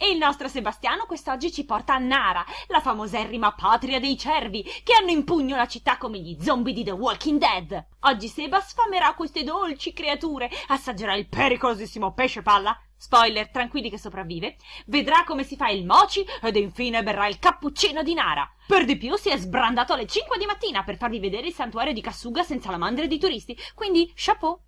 E il nostro Sebastiano quest'oggi ci porta a Nara, la famoserrima patria dei cervi, che hanno in pugno la città come gli zombie di The Walking Dead. Oggi Seba sfamerà queste dolci creature, assaggerà il pericolosissimo pesce palla, spoiler, tranquilli che sopravvive, vedrà come si fa il mochi ed infine berrà il cappuccino di Nara. Per di più si è sbrandato alle 5 di mattina per farvi vedere il santuario di Kasuga senza la mandria di turisti, quindi chapeau!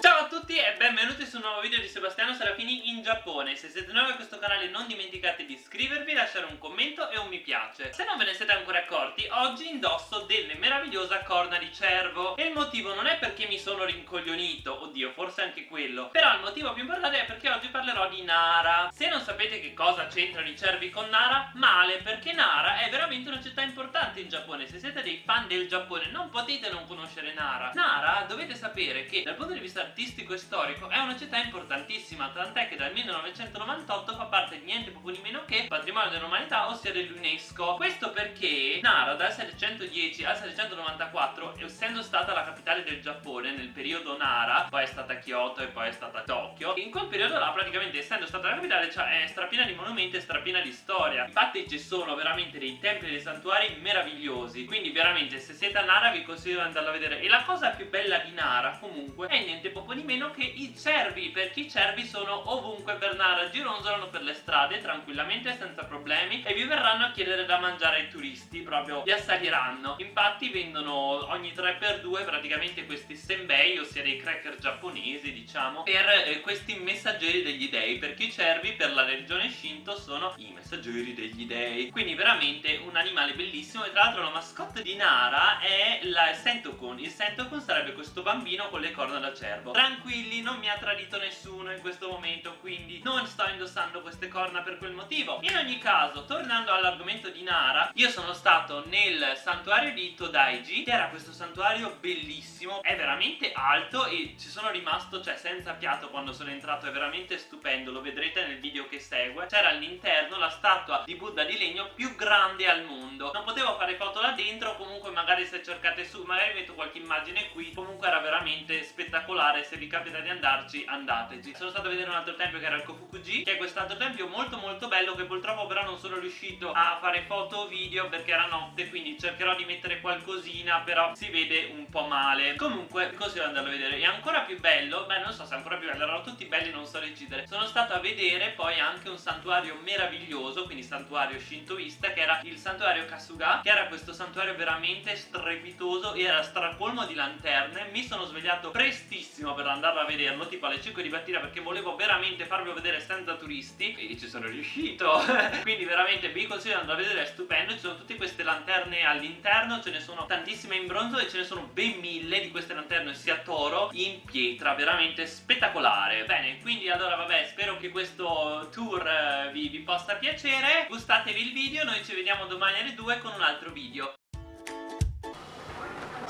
Ciao a tutti e benvenuti su un nuovo video di Sebastiano Serafini in Giappone. Se siete nuovi a questo canale non dimenticate di iscrivervi, lasciare un commento e un mi piace. Se non ve ne siete ancora accorti, oggi indosso delle meravigliose corna di cervo. E il motivo non è perché mi sono rincoglionito, oddio forse anche quello Però il motivo più importante è perché oggi parlerò di Nara. Se non sapete che cosa c'entrano i cervi con Nara, male Perché Nara è veramente una città importante in Giappone. Se siete dei fan del Giappone non potete non conoscere Nara. Nara dovete sapere che dal punto di vista artistico e storico è una città importantissima tant'è che dal 1998 fa parte di niente poco di meno che patrimonio dell'umanità ossia dell'UNESCO. Questo perché Nara dal 710 al 794 essendo stata la capitale del Giappone nel periodo Nara poi è stata Kyoto e poi è stata Tokyo in quel periodo là praticamente essendo stata la capitale cioè, è strapiena di monumenti e strapiena di storia. Infatti ci sono veramente dei templi e dei santuari meravigliosi. Quindi veramente se siete a Nara vi consiglio di andarla a vedere. E la cosa più bella di Nara comunque è niente poco di meno che i cervi perché i cervi sono ovunque per Nara gironzolano per le strade tranquillamente senza problemi e vi verranno a chiedere da mangiare ai turisti proprio vi assaliranno. Infatti vendono ogni 3x2 praticamente questi senbei ossia dei cracker giapponesi diciamo per eh, questi messaggeri degli dei perché i cervi per la religione Shinto sono i messaggeri degli dei. Quindi veramente un animale bellissimo. E tra l'altro la mascotte di Nara è la Sentokun il Sentokun sarebbe questo bambino con le corna da cervo tempo. Tranquilli, non mi ha tradito nessuno in questo momento Quindi non sto indossando queste corna per quel motivo. In ogni caso, tornando all'argomento di Nara Io sono stato nel santuario di Todaiji Che era questo santuario bellissimo È veramente alto e ci sono rimasto cioè senza fiato quando sono entrato È veramente stupendo, lo vedrete nel video che segue. C'era all'interno la statua di Buddha di legno più grande al mondo. Non potevo fare foto là dentro Comunque magari se cercate su, magari metto qualche immagine qui Comunque era veramente spettacolare fare se vi capita di andarci andateci. Sono stato a vedere un altro tempio che era il Kofukuji che è quest'altro tempio molto molto bello che purtroppo però non sono riuscito a fare foto o video perché era notte quindi cercherò di mettere qualcosina però si vede un po' male. Comunque consiglio di andarlo a vedere. E ancora più bello beh non so se è ancora più bello erano tutti belli non so decidere. Sono stato a vedere poi anche un santuario meraviglioso quindi santuario shintoista che era il santuario Kasuga che era questo santuario veramente strepitoso e era stracolmo di lanterne. Mi sono svegliato prestissimo tardissimo per andarlo a vederlo tipo alle 5 di mattina perché volevo veramente farvelo vedere senza turisti e ci sono riuscito. Quindi veramente vi consiglio di andare a vedere è stupendo ci sono tutte queste lanterne all'interno ce ne sono tantissime in bronzo e ce ne sono ben mille di queste lanterne sia toro in pietra veramente spettacolare. Bene quindi allora vabbè spero che questo tour eh, vi, vi possa piacere. Gustatevi il video noi ci vediamo domani alle 2 con un altro video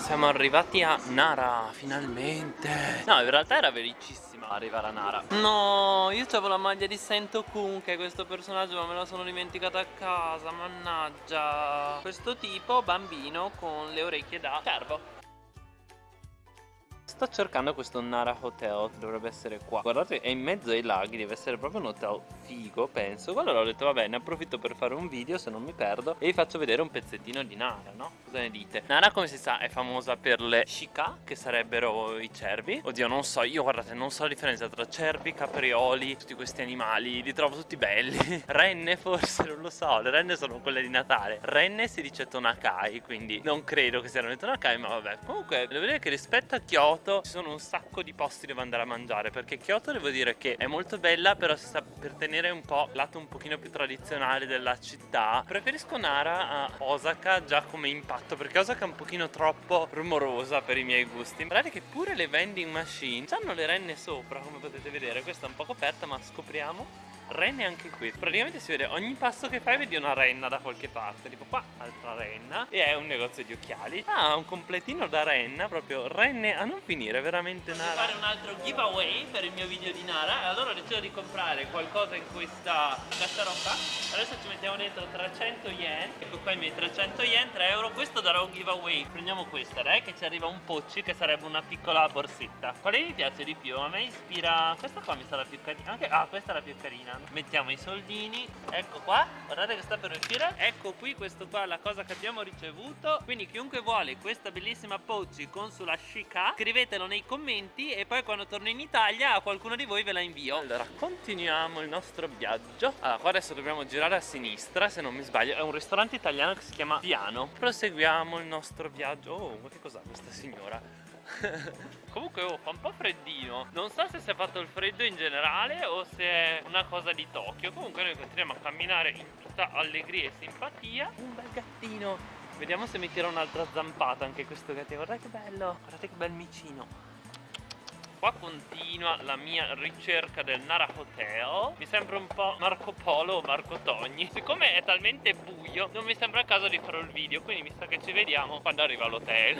siamo arrivati a Nara, finalmente. No, in realtà era velocissima arrivare a Nara. No, io avevo la maglia di Sento Kun Che è questo personaggio ma me la sono dimenticata a casa Mannaggia. Questo tipo, bambino, con le orecchie da cervo Sto cercando questo Nara Hotel dovrebbe essere qua. Guardate è in mezzo ai laghi Deve essere proprio un hotel figo penso. Allora ho detto vabbè ne approfitto per fare un video se non mi perdo E vi faccio vedere un pezzettino di Nara no? Cosa ne dite? Nara come si sa è famosa per le shika Che sarebbero i cervi. Oddio non so io guardate non so la differenza tra cervi, caprioli Tutti questi animali Li trovo tutti belli. Renne forse non lo so Le renne sono quelle di Natale. Renne si dice Tonakai Quindi non credo che siano le Tonakai Ma vabbè. Comunque devo dire che rispetto a Kyoto Kyoto ci sono un sacco di posti dove andare a mangiare perché Kyoto devo dire che è molto bella però si sta per tenere un po' lato un pochino più tradizionale della città. Preferisco Nara a Osaka già come impatto perché Osaka è un pochino troppo rumorosa per i miei gusti. Guardate che pure le vending machine hanno le renne sopra come potete vedere. Questa è un po' coperta ma scopriamo renne anche qui. Praticamente si vede ogni passo che fai vedi una renna da qualche parte tipo qua altra renna e è un negozio di occhiali. Ah un completino da renna proprio renne a non finire veramente Nara. fare un altro giveaway per il mio video di Nara? Allora ho deciso di comprare qualcosa in questa cassarotta adesso ci mettiamo dentro 300 yen. Ecco qua i miei 300 yen 3 euro. Questo darò un giveaway. Prendiamo questa dai che ci arriva un pocci che sarebbe una piccola borsetta. Quale mi piace di più? A me ispira. Questa qua mi sa la più carina. Anche ah questa è la più carina piano mettiamo i soldini. Ecco qua guardate che sta per uscire. Ecco qui questo qua la cosa che abbiamo ricevuto. Quindi chiunque vuole questa bellissima Pochi con sulla Shika scrivetelo nei commenti e poi quando torno in Italia a qualcuno di voi ve la invio. Allora continuiamo il nostro viaggio. Allora qua adesso dobbiamo girare a sinistra se non mi sbaglio. È un ristorante italiano che si chiama Piano. Proseguiamo il nostro viaggio. Oh ma che cos'ha questa signora Comunque oh, fa un po' freddino. Non so se si è fatto il freddo in generale O se è una cosa di Tokyo. Comunque noi continuiamo a camminare in tutta allegria e simpatia. Un bel gattino. Vediamo se mi tira un'altra zampata anche questo gattino. Guardate che bello. Guardate che bel micino Qua continua la mia ricerca del Nara Hotel Mi sembra un po' Marco Polo o Marco Togni. Siccome è talmente buio non mi sembra il caso di fare il video Quindi mi sa che ci vediamo quando arriva all'hotel.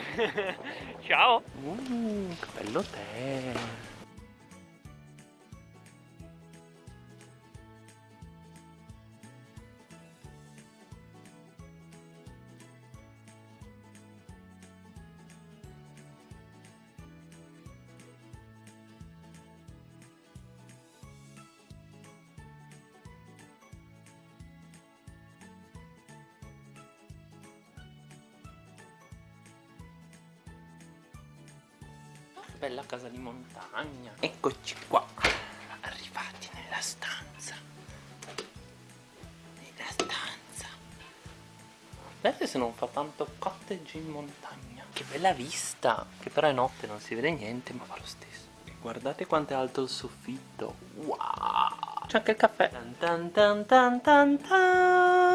Ciao! Uh, Che bello bella casa di montagna. Eccoci qua. Arrivati nella stanza. Nella stanza. Guardate se non fa tanto cottage in montagna. Che bella vista. Che però è notte non si vede niente ma fa lo stesso. Guardate quanto è alto il soffitto. Wow. C'è anche il caffè. Tan tan tan tan tan tan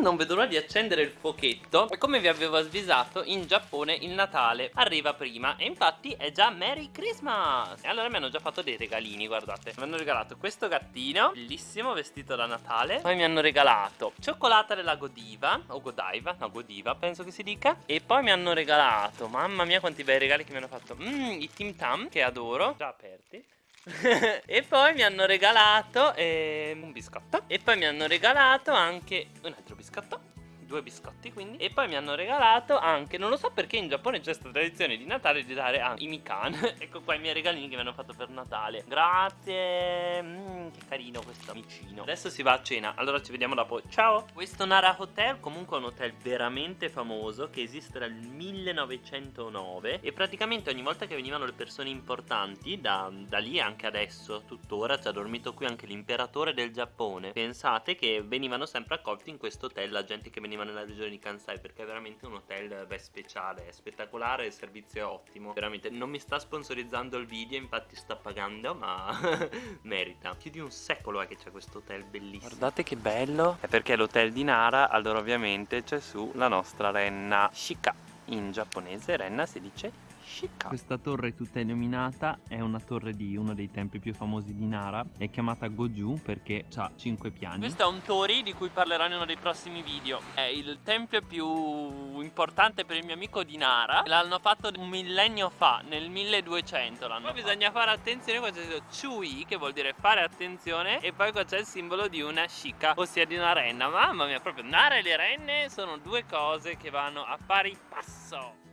non vedo l'ora di accendere il fuochetto. E come vi avevo avvisato in Giappone il Natale arriva prima. E infatti è già Merry Christmas! E allora mi hanno già fatto dei regalini guardate. Mi hanno regalato questo gattino Bellissimo vestito da Natale. Poi mi hanno regalato cioccolata della Godiva O Godiva, no Godiva penso che si dica. E poi mi hanno regalato Mamma mia quanti bei regali che mi hanno fatto. Mmm i Tim Tam che adoro. Già aperti e poi mi hanno regalato eh, un biscotto. e poi mi hanno regalato anche un altro biscotto due biscotti quindi. E poi mi hanno regalato anche non lo so perché in Giappone c'è questa tradizione di Natale di dare a i mikan. Ecco qua i miei regalini che mi hanno fatto per Natale. Grazie. Mm, che carino questo amicino. Adesso si va a cena allora ci vediamo dopo. Ciao! Questo Nara Hotel comunque è un hotel veramente famoso che esiste dal 1909 e praticamente ogni volta che venivano le persone importanti da, da lì anche adesso tuttora ci ha dormito qui anche l'imperatore del Giappone. Pensate che venivano sempre accolti in questo hotel la gente che veniva veniva nella regione di Kansai perché è veramente un hotel beh, speciale, è spettacolare, il servizio è ottimo. Veramente non mi sta sponsorizzando il video, infatti sta pagando, ma merita. Più di un secolo è che c'è questo hotel bellissimo. Guardate che bello, è perché l'hotel di Nara, allora ovviamente c'è su la nostra renna Shika. In giapponese renna si dice Shika. Questa torre tutta illuminata è una torre di uno dei templi più famosi di Nara È chiamata Goju perché ha 5 piani. Questo è un tori di cui parlerò in uno dei prossimi video. È il tempio più importante per il mio amico di Nara. L'hanno fatto un millennio fa, nel 1200 l'hanno Poi fatto. bisogna fare attenzione qua c'è scritto Chui che vuol dire fare attenzione E poi qua c'è il simbolo di una Shika, ossia di una renna. Mamma mia, proprio Nara e le renne sono due cose che vanno a pari passo So.